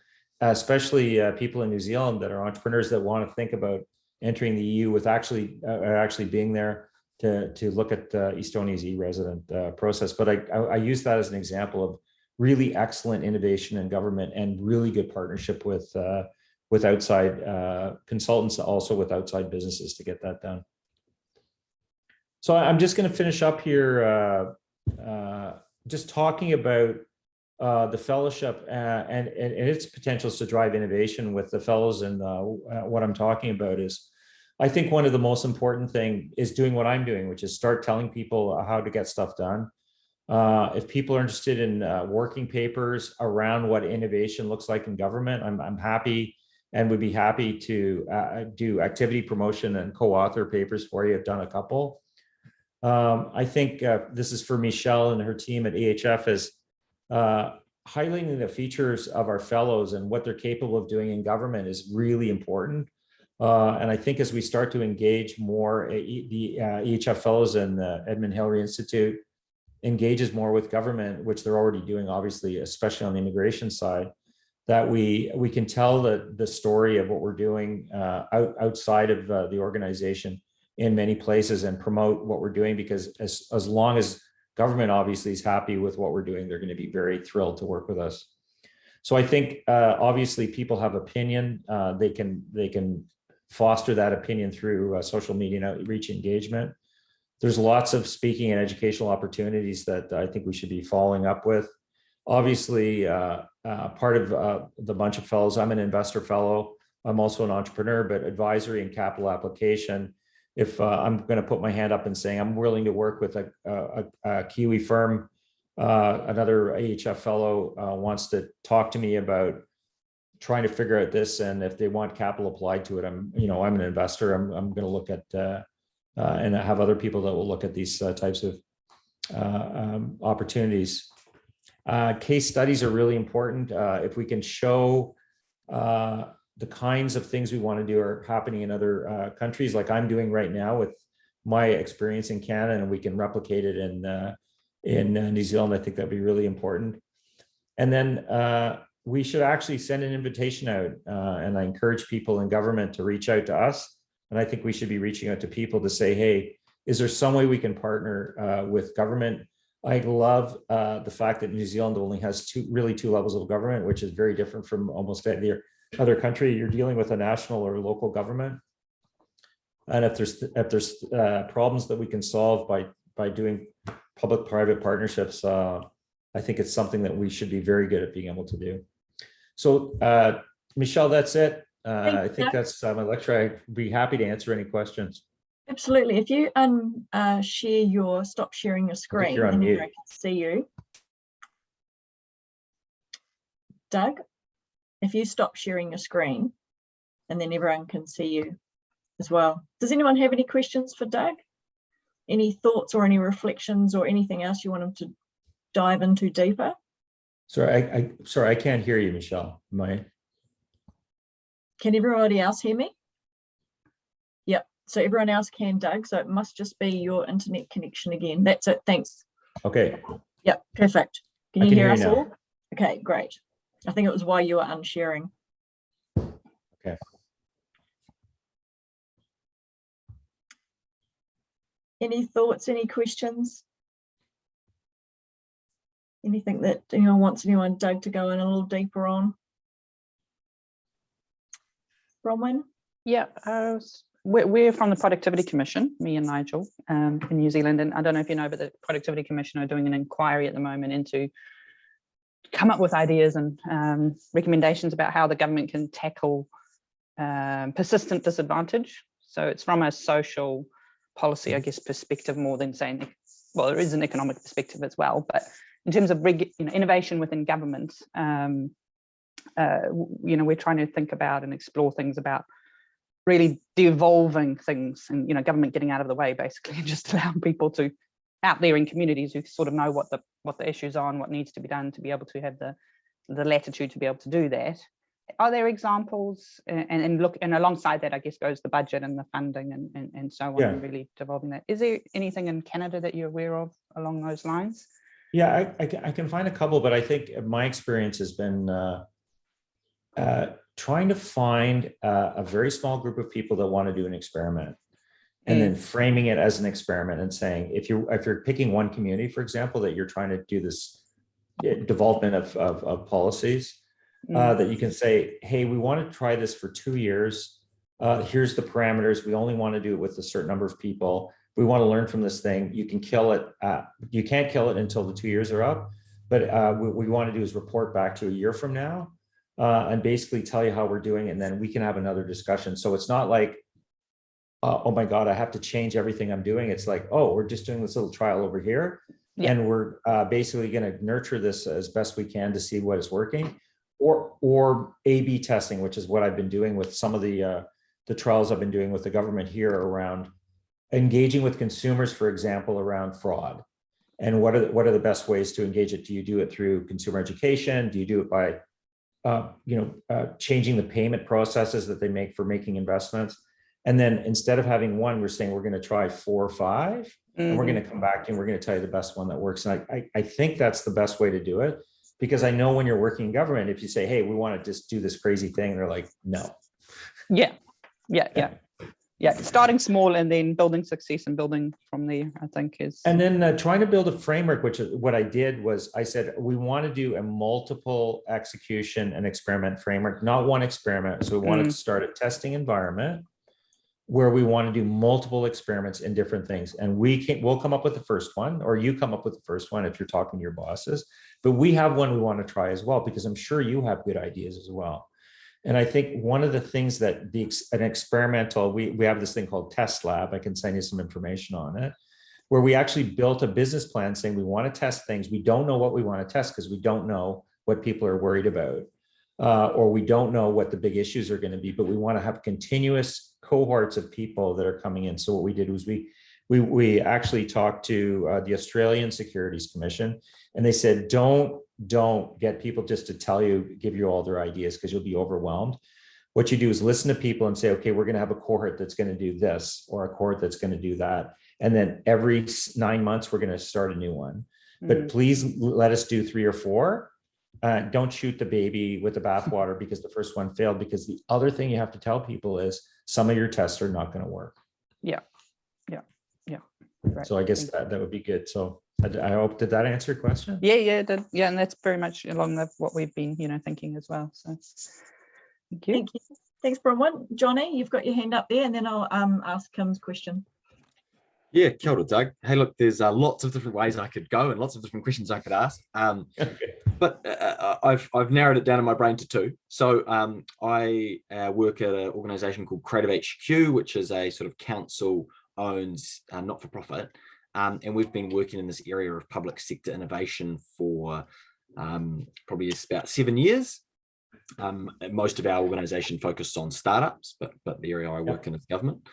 especially uh, people in New Zealand that are entrepreneurs that want to think about entering the EU with actually uh, actually being there to, to look at uh, Estonia's e-resident uh, process. But I, I, I use that as an example of really excellent innovation in government and really good partnership with uh, with outside uh, consultants, also with outside businesses to get that done. So I'm just going to finish up here, uh, uh, just talking about uh, the fellowship uh, and, and, and its potentials to drive innovation with the fellows. And uh, what I'm talking about is, I think one of the most important thing is doing what I'm doing, which is start telling people how to get stuff done. Uh, if people are interested in uh, working papers around what innovation looks like in government, I'm, I'm happy and would be happy to uh, do activity promotion and co-author papers for you. I've done a couple. Um, I think uh, this is for Michelle and her team at EHF is uh, highlighting the features of our fellows and what they're capable of doing in government is really important. Uh, and I think as we start to engage more, uh, the uh, EHF fellows and the Edmund Hillary Institute engages more with government, which they're already doing, obviously, especially on the immigration side, that we we can tell the the story of what we're doing uh, out, outside of uh, the organization in many places and promote what we're doing because as as long as government obviously is happy with what we're doing, they're going to be very thrilled to work with us. So I think uh, obviously people have opinion. Uh, they can they can foster that opinion through uh, social media and outreach engagement. There's lots of speaking and educational opportunities that I think we should be following up with. Obviously, uh, uh, part of uh, the bunch of fellows, I'm an investor fellow. I'm also an entrepreneur, but advisory and capital application. If uh, I'm going to put my hand up and saying I'm willing to work with a, a, a Kiwi firm, uh, another EHF fellow uh, wants to talk to me about trying to figure out this and if they want capital applied to it, I'm, you know, I'm an investor. I'm, I'm going to look at uh, uh, and have other people that will look at these uh, types of um, opportunities. Case studies are really important. If we can show the kinds of things we want to do are happening in other countries, like I'm doing right now with my experience in Canada, and we can replicate it in in New Zealand, I think that'd be really important. And then we should actually send an invitation out uh, and I encourage people in government to reach out to us. And I think we should be reaching out to people to say, hey, is there some way we can partner uh, with government? I love uh, the fact that New Zealand only has two, really two levels of government, which is very different from almost any other country. You're dealing with a national or local government. And if there's if there's uh, problems that we can solve by by doing public-private partnerships, uh, I think it's something that we should be very good at being able to do. So uh, Michelle, that's it. Uh, I think that's uh, my lecture. I'd be happy to answer any questions. Absolutely. If you un uh, share your stop sharing your screen, you're on mute. I can see you. Doug, if you stop sharing your screen, and then everyone can see you as well. Does anyone have any questions for Doug? Any thoughts or any reflections or anything else you want him to dive into deeper? Sorry, I, I sorry, I can't hear you, Michelle. My Can everybody else hear me? Yep, so everyone else can, Doug, so it must just be your internet connection again. That's it, thanks. okay. Yep, perfect. Can you can hear hear us now. all? Okay, great. I think it was why you were unsharing. Okay. Any thoughts, any questions? Anything that anyone wants anyone Doug to go in a little deeper on? Bronwyn? Yeah, uh, s- we're, we're from the Productivity Commission, me and Nigel, um, in New Zealand. And I don't know if you know, but the Productivity Commission are doing an inquiry at the moment into come up with ideas and um, recommendations about how the government can tackle um, persistent disadvantage. So it's from a social policy, I guess, perspective more than saying, well, there is an economic perspective as well, but in terms of you know, innovation within government, um, uh, you know, we're trying to think about and explore things about really devolving things and, you know, government getting out of the way basically and just allowing people to out there in communities who sort of know what the what the issues are and what needs to be done to be able to have the the latitude to be able to do that. Are there examples and, and look and alongside that I guess goes the budget and the funding and, and, and so on Yeah. and really devolving that. Is there anything in Canada that you're aware of along those lines? Yeah, I, I, can, I can find a couple, but I think my experience has been uh, uh, trying to find uh, a very small group of people that want to do an experiment and then framing it as an experiment and saying, if you if you're picking one community, for example, that you're trying to do this development of, of, of policies Mm. uh, that you can say, hey, we want to try this for two years. Uh, here's the parameters. We only want to do it with a certain number of people. We want to learn from this thing. You can kill it. Uh, you can't kill it until the two years are up. But uh, what we want to do is report back to a year from now uh, and basically tell you how we're doing. And then we can have another discussion. So it's not like, uh, oh my God, I have to change everything I'm doing. It's like, oh, we're just doing this little trial over here. Yeah. And we're uh, basically going to nurture this as best we can to see what is working or or A/B testing, which is what I've been doing with some of the uh, the trials I've been doing with the government here around engaging with consumers, for example, around fraud. And what are the, what are the best ways to engage it? Do you do it through consumer education? Do you do it by uh, you know uh, changing the payment processes that they make for making investments? And then instead of having one, we're saying we're going to try four or five, and we're Mhm. going to come back and we're going to tell you the best one that works. And I, I I think that's the best way to do it because I know when you're working in government, if you say, hey, we want to just do this crazy thing, they're like, no. Yeah, yeah, yeah. Yeah, starting small and then building success and building from there, I think is. And then uh, trying to build a framework, which is what I did was I said, we want to do a multiple execution and experiment framework, not one experiment. So we wanted to start a testing environment where we want to do multiple experiments in different things. And we can, we'll come up with the first one, or you come up with the first one if you're talking to your bosses. But we have one we want to try as well, because I'm sure you have good ideas as well. And I think one of the things that the an experimental, we, we have this thing called test lab. I can send you some information on it, where we actually built a business plan saying we want to test things. We don't know what we want to test because we don't know what people are worried about. Uh, or we don't know what the big issues are going to be, but we want to have continuous cohorts of people that are coming in. So what we did was we we we actually talked to uh, the Australian Securities Commission, and they said don't don't get people just to tell you give you all their ideas because you'll be overwhelmed. What you do is listen to people and say, okay, we're going to have a cohort that's going to do this or a cohort that's going to do that, and then every nine months we're going to start a new one. But Mm, please let us do three or four. Uh, don't shoot the baby with the bathwater because the first one failed. Because the other thing you have to tell people is some of your tests are not going to work. Yeah. Yeah. Yeah. Right. So I guess that, that would be good. So I, I hope, did that answer your question? Yeah, yeah, it did. yeah, and that's very much along with what we've been, you know, thinking as well. So, thank you. Thank you. Thanks, Bronwyn. Johnny, you've got your hand up there and then I'll um ask Kim's question. Yeah, kia ora, Doug. Hey, look, there's uh, lots of different ways I could go and lots of different questions I could ask. Um, Okay. but uh, uh, I've I've narrowed it down in my brain to two. So um, I uh, work at an organisation called Creative HQ, which is a sort of council owns uh, not for profit, um, and we've been working in this area of public sector innovation for um, probably about seven years. Um, most of our organisation focused on startups, but but the area I work in is government.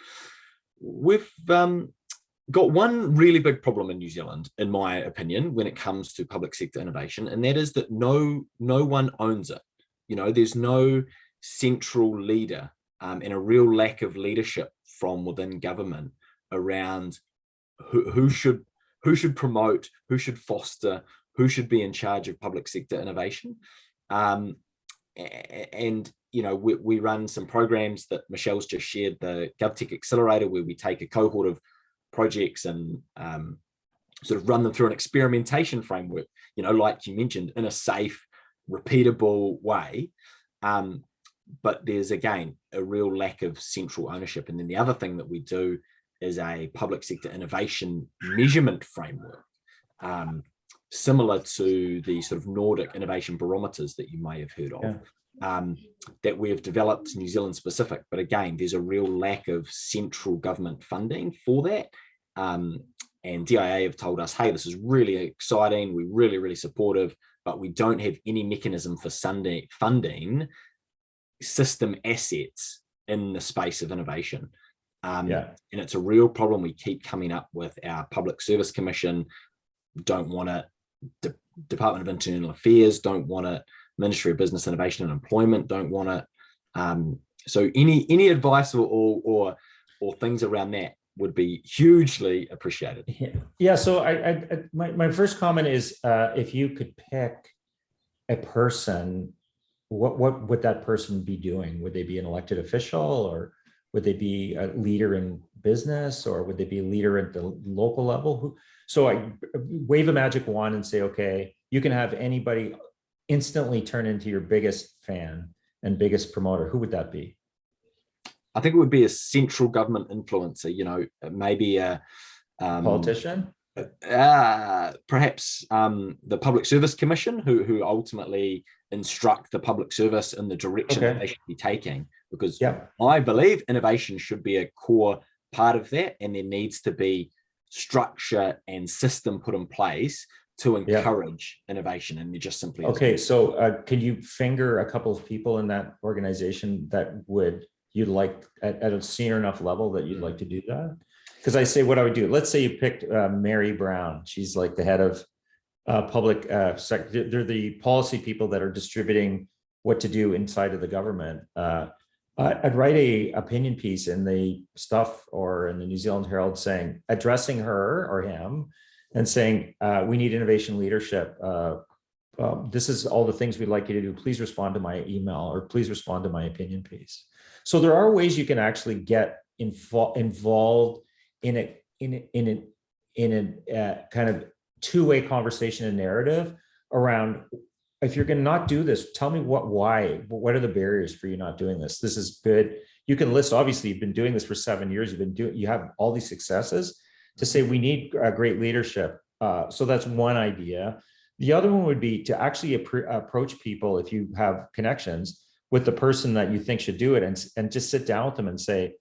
We've um, got one really big problem in New Zealand, in my opinion, when it comes to public sector innovation, and that is that no no one owns it. You know, there's no central leader um, and a real lack of leadership from within government around who, who should who should promote, who should foster, who should be in charge of public sector innovation. Um, and you know, we, we run some programs that Michelle's just shared, the GovTech Accelerator, where we take a cohort of projects and um, sort of run them through an experimentation framework, you know, like you mentioned, in a safe, repeatable way. Um, but there's again a real lack of central ownership. And then the other thing that we do is a public sector innovation measurement framework, um, similar to the sort of Nordic innovation barometers that you may have heard of. Yeah. Um, that we've developed New Zealand specific, but again, there's a real lack of central government funding for that. Um, and DIA have told us, hey, this is really exciting. We're really, really supportive, but we don't have any mechanism for Sunday funding system assets in the space of innovation. Um, Yeah. And it's a real problem. We keep coming up with our Public Service Commission, don't want it. De- Department of Internal Affairs don't want it. Ministry of Business Innovation and Employment don't want it. Um, so any any advice or, or or or things around that would be hugely appreciated. Yeah, yeah. So I, I, I- my, my first comment is, uh, if you could pick a person, what, what would that person be doing? Would they be an elected official or, Would they be a leader in business or would they be a leader at the local level? Who? So I wave a magic wand and say, okay, you can have anybody instantly turn into your biggest fan and biggest promoter. Who would that be? I think it would be a central government influencer, you know, maybe a um, Politician? uh, perhaps um, the Public Service Commission, who who ultimately instruct the public service in the direction that they should be taking. Because Yeah. I believe innovation should be a core part of that, and there needs to be structure and system put in place to Yeah. encourage innovation, and there just simply isn't. Okay, so uh, could you finger a couple of people in that organization that would you'd like at, at a senior enough level that you'd like to do that? Because I say what I would do. Let's say you picked uh, Mary Brown. She's like the head of uh, public uh, sec. They're they're the policy people that are distributing what to do inside of the government. Uh, I'd write a opinion piece in the stuff or in the New Zealand Herald saying addressing her or him and saying uh, we need innovation leadership. Uh, um, this is all the things we'd like you to do. Please respond to my email or please respond to my opinion piece. So there are ways you can actually get info- involved in a in a, in a, in a uh, kind of two-way conversation and narrative around if you're going to not do this, tell me what why what are the barriers for you not doing this? This is good. You can list obviously you've been doing this for seven years. You've been doing you have all these successes to say we need uh, great leadership. Uh, so that's one idea. The other one would be to actually approach people if you have connections with the person that you think should do it and, and just sit down with them and say,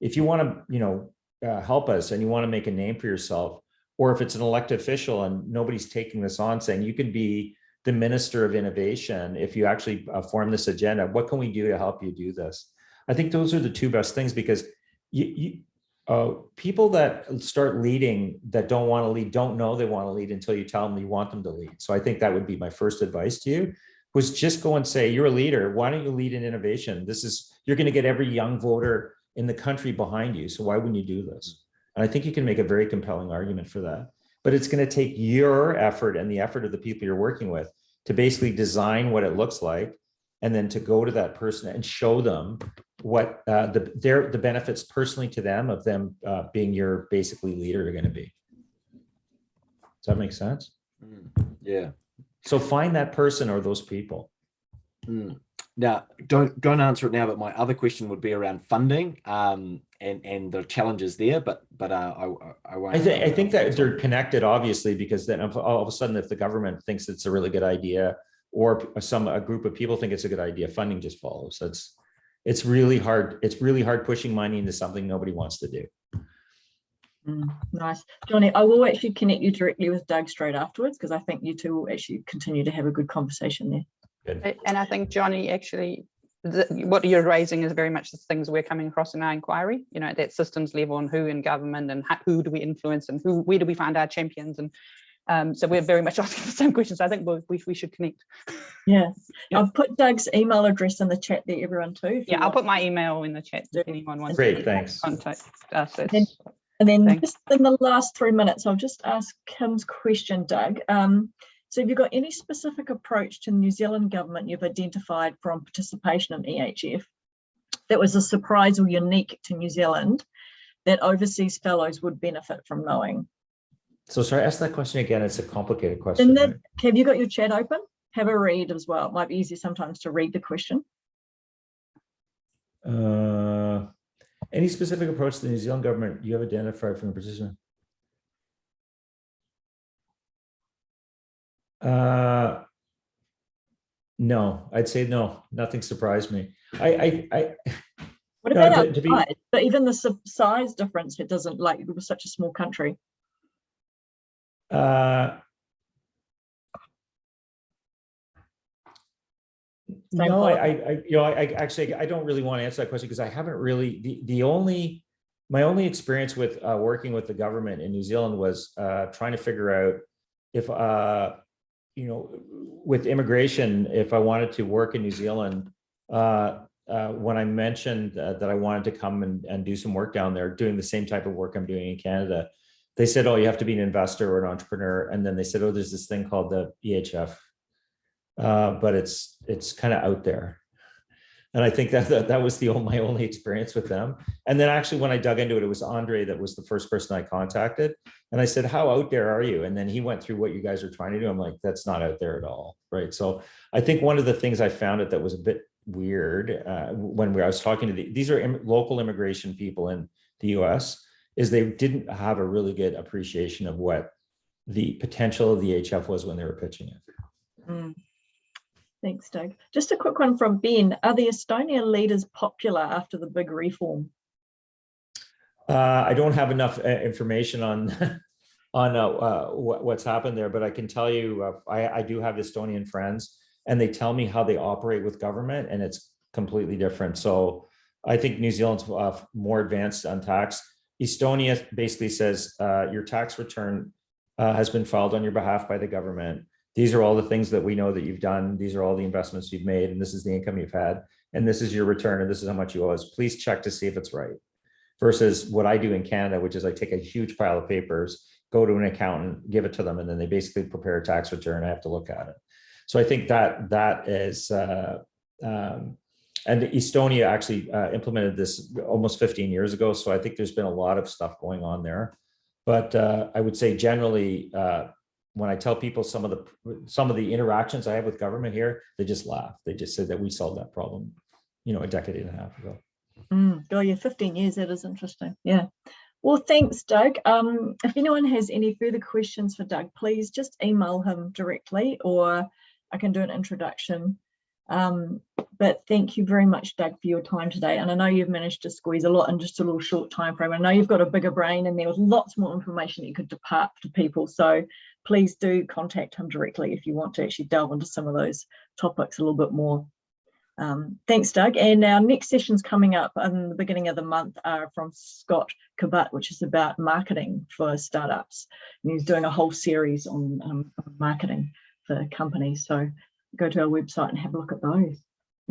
if you want to, you know, uh, help us and you want to make a name for yourself, or if it's an elected official and nobody's taking this on saying you can be the minister of innovation if you actually uh, form this agenda, what can we do to help you do this? I think those are the two best things because you, you uh, people that start leading that don't want to lead don't know they want to lead until you tell them you want them to lead. So I think that would be my first advice to you was just go and say, you're a leader. Why don't you lead in innovation? This is, you're going to get every young voter in the country behind you. So why wouldn't you do this? And I think you can make a very compelling argument for that. But it's going to take your effort and the effort of the people you're working with to basically design what it looks like and then to go to that person and show them what uh, the their the benefits personally to them of them uh, being your basically leader are going to be. Does that make sense? Mm, Yeah. So find that person or those people. Mm. Now, don't don't answer it now, but my other question would be around funding um, and and the challenges there. But but uh, I I won't. I think I think that they're connected, obviously, because then all of a sudden, if the government thinks it's a really good idea, or some a group of people think it's a good idea, funding just follows. That's it's really hard. It's really hard pushing money into something nobody wants to do. Mm, Nice. Johnny, I will actually connect you directly with Doug straight afterwards because I think you two will actually continue to have a good conversation there. Good. And I think Johnny, actually, the, what you're raising is very much the things we're coming across in our inquiry, you know, at that systems level and who in government and how, who do we influence and who, where do we find our champions? And um, so we're very much asking the same questions. I think we, we, we should connect. Yeah. Yeah. I've put Doug's email address in the chat there, everyone too. Yeah, I'll want. put my email in the chat if anyone wants. Great, to thanks. Contact us. Then- It's- And then Thanks. just in the last three minutes, I'll just ask Kim's question, Doug. Um, so have you got any specific approach to the New Zealand government you've identified from participation in EHF that was a surprise or unique to New Zealand that overseas fellows would benefit from knowing? So sorry, ask that question again. It's a complicated question. And then, right? have you got your chat open? Have a read as well. It might be easier sometimes to read the question. Uh, any specific approach to the New Zealand government you have identified from the position? Uh, no, I'd say no. Nothing surprised me. I, I, I, What No, about to- to be-? But even the size difference, it doesn't like, it was such a small country. Uh, no, I. I, I, you know, I, I actually, I don't really want to answer that question because I haven't really, the, the only, my only experience with, uh, working with the government in New Zealand was, uh, trying to figure out if, uh, you know, with immigration, if I wanted to work in New Zealand, uh, uh, when I mentioned uh, that I wanted to come and, and do some work down there, doing the same type of work I'm doing in Canada, they said, oh, you have to be an investor or an entrepreneur. And then they said, oh, there's this thing called the EHF. Uh, but it's, it's kind of out there. And I think that, that, that was the, my only experience with them. And then actually, when I dug into it, it was Andre that was the first person I contacted. And I said, how out there are you? And then he went through what you guys are trying to do. I'm like, that's not out there at all, right? So I think one of the things I found it that was a bit weird uh, when we, I was talking to the, these are im- local immigration people in the US, is they didn't have a really good appreciation of what the potential of the HF was when they were pitching it. Mm. Thanks, Doug. Just a quick one from Ben. Are the Estonia leaders popular after the big reform? Uh, I don't have enough uh, information on on uh, uh, what, what's happened there, but I can tell you, uh, I, I do have Estonian friends, and they tell me how they operate with government, and it's completely different. So I think New Zealand's uh, more advanced on tax. Estonia basically says uh, your tax return uh, has been filed on your behalf by the government. These are all the things that we know that you've done. These are all the investments you've made, and this is the income you've had, and this is your return, and this is how much you owe us. Please check to see if it's right versus what I do in Canada, which is I take a huge pile of papers, go to an accountant, give it to them, and then they basically prepare a tax return. I have to look at it. So I think that that is, uh, um, and Estonia actually uh, implemented this almost 15 years ago. So I think there's been a lot of stuff going on there. But uh, I would say generally, uh, when I tell people some of the some of the interactions I have with government here, they just laugh. They just say that we solved that problem, you know, a decade and a half ago. Mm, oh yeah, 15 years, that is interesting. Yeah. Well, thanks, Doug. Um, if anyone has any further questions for Doug, please just email him directly or I can do an introduction. Um, but thank you very much, Doug, for your time today. And I know you've managed to squeeze a lot in just a little short time frame. I know you've got a bigger brain and there was lots more information you could depart to people. So please do contact him directly if you want to actually delve into some of those topics a little bit more. Um, thanks, Doug. And our next sessions coming up in the beginning of the month are from Scott Kabat, which is about marketing for startups. And he's doing a whole series on um, marketing for companies. So go to our website and have a look at those.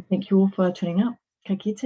Thank you all for tuning up. Ka kite.